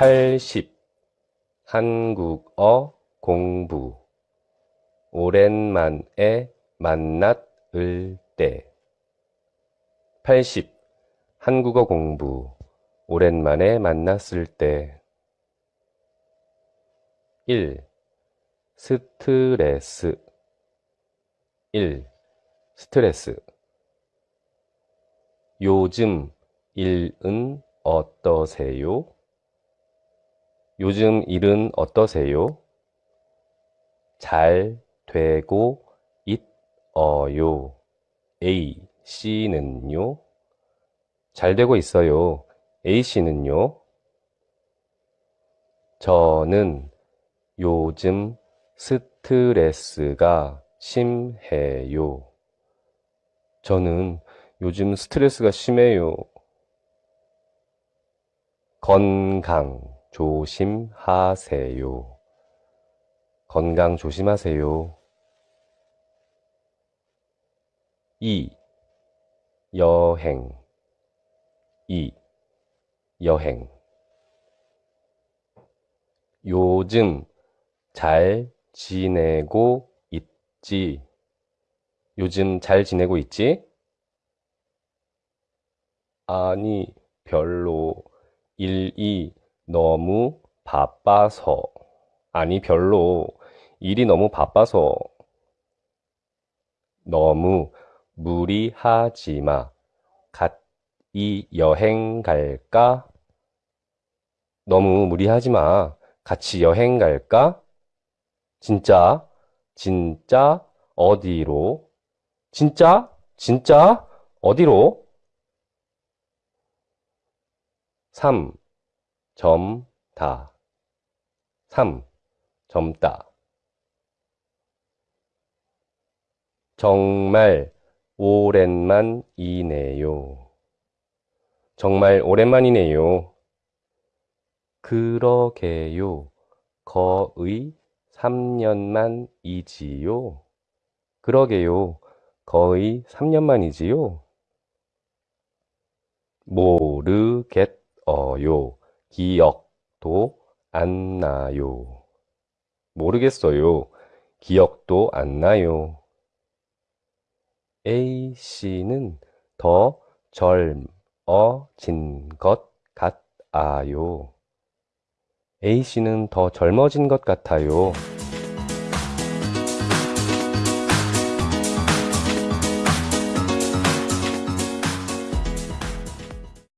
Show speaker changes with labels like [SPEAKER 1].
[SPEAKER 1] 80. 한국어 공부. 오랜만에 만났을 때. 80. 한국어 공부. 오랜만에 만났을 때. 1. 스트레스. 1. 스트레스. 요즘 일은 어떠세요? 요즘 일은 어떠세요? 잘 되고 있어요. A, C는요? 잘 되고 있어요. A, C는요? 저는 요즘 스트레스가 심해요. 저는 요즘 스트레스가 심해요. 건강 조심하세요. 건강 조심하세요. 2. 여행 2. 여행 요즘 잘 지내고 있지? 요즘 잘 지내고 있지? 아니, 별로. 일이 너무 바빠서. 아니, 별로. 일이 너무 바빠서. 너무 무리하지 마. 같이 여행 갈까? 너무 무리하지 마. 같이 여행 갈까? 진짜? 진짜? 어디로? 진짜? 진짜? 어디로? 3. 점다. 3. 젊다. 정말 오랜만이네요. 정말 오랜만이네요. 그러게요. 거의 3년만이지요. 그러게요. 거의 3년만이지요. 모르겠어요. 기억도 안 나요. 모르겠어요. 기억도 안 나요. A씨는 더 젊어진 것 같아요. A씨는 더 젊어진 것 같아요.